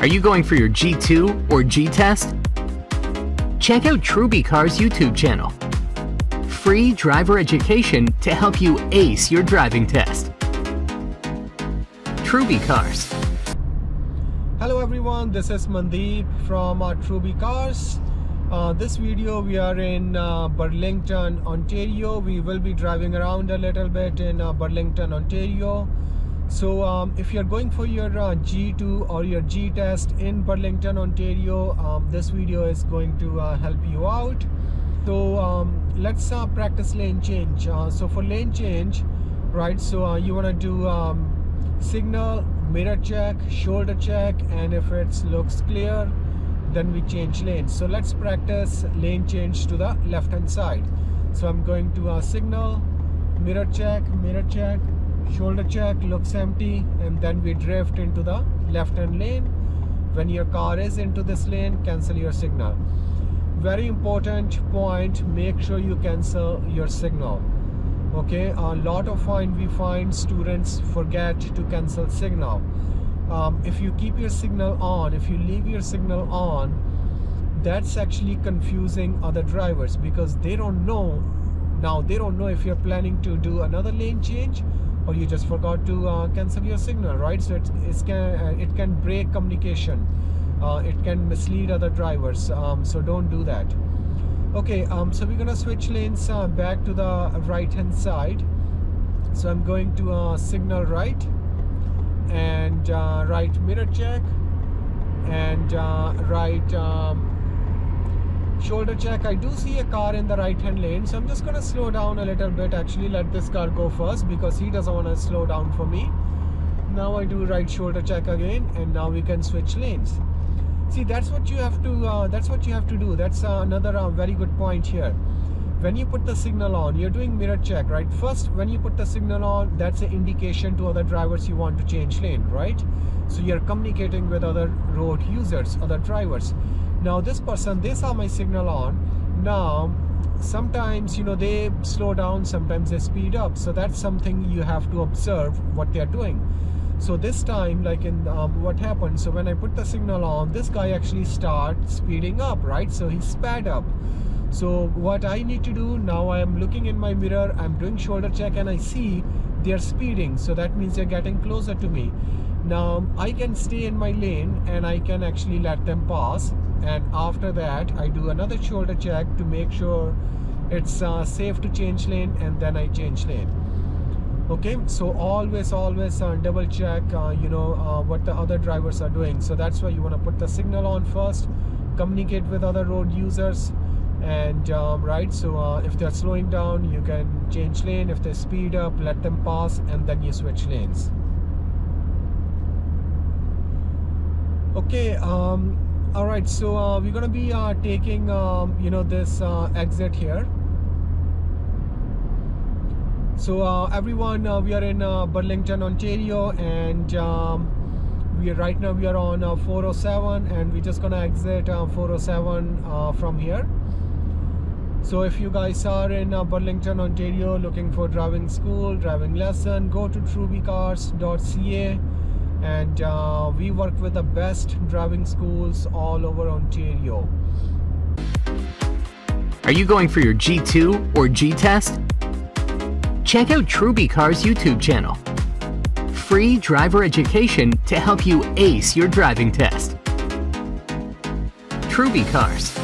Are you going for your G2 or G test? Check out Truby Cars YouTube channel. Free driver education to help you ace your driving test. Truby Cars. Hello everyone, this is Mandeep from uh, Truby Cars. Uh, this video we are in uh, Burlington, Ontario. We will be driving around a little bit in uh, Burlington, Ontario so um, if you're going for your uh, G2 or your G test in Burlington Ontario um, this video is going to uh, help you out. So um, let's uh, practice lane change. Uh, so for lane change right so uh, you want to do um, signal mirror check shoulder check and if it looks clear then we change lanes. So let's practice lane change to the left hand side. So I'm going to uh, signal mirror check mirror check shoulder check looks empty and then we drift into the left hand lane. When your car is into this lane cancel your signal. Very important point make sure you cancel your signal. Okay a lot of time we find students forget to cancel signal. Um, if you keep your signal on if you leave your signal on that's actually confusing other drivers because they don't know now they don't know if you're planning to do another lane change or you just forgot to uh, cancel your signal right? So it's, it's can uh, it can break communication. Uh, it can mislead other drivers. Um, so don't do that. Okay um, so we're gonna switch lanes uh, back to the right hand side. So I'm going to uh, signal right and uh, right mirror check and right um, shoulder check. I do see a car in the right hand lane so I'm just gonna slow down a little bit. Actually let this car go first because he doesn't want to slow down for me. Now I do right shoulder check again and now we can switch lanes. See that's what you have to uh, that's what you have to do. That's uh, another uh, very good point here. When you put the signal on you're doing mirror check right? First when you put the signal on that's an indication to other drivers you want to change lane right? So you're communicating with other road users other drivers now this person they saw my signal on. Now sometimes you know they slow down sometimes they speed up. So that's something you have to observe what they're doing. So this time like in um, what happened so when I put the signal on this guy actually start speeding up right? So he sped up. So what I need to do now I am looking in my mirror I'm doing shoulder check and I see they're speeding. So that means they're getting closer to me now I can stay in my lane and I can actually let them pass. And after that I do another shoulder check to make sure it's uh, safe to change lane and then I change lane. Okay so always always uh, double check uh, you know uh, what the other drivers are doing. So that's why you want to put the signal on first communicate with other road users and um, right so uh, if they're slowing down you can change lane. If they speed up let them pass and then you switch lanes okay um, all right so uh, we're gonna be uh, taking um, you know this uh, exit here. So uh, everyone uh, we are in uh, Burlington Ontario and um, we are right now we are on 407 and we're just gonna exit 407 from here. So if you guys are in Burlington Ontario looking for driving school driving lesson go to trubycars.ca and uh, we work with the best driving schools all over Ontario. Are you going for your G2 or G test? Check out Truby Cars YouTube channel. Free driver education to help you ace your driving test. Truby Cars.